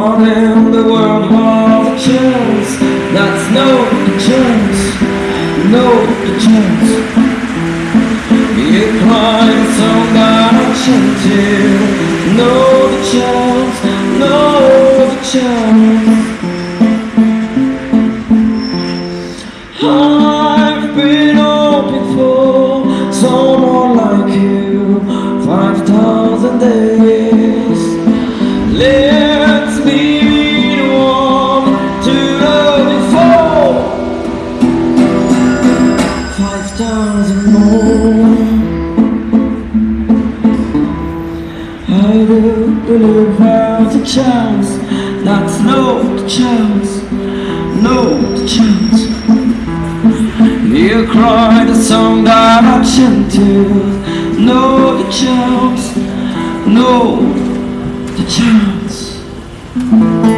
morning the world was a chance That's no chance, no chance It climbs on that chance, yeah. No chance, no chance oh. 5,000 more. I don't believe there's a chance. That's no chance, no chance. You cry the song that I chanted. No the chance, no the chance.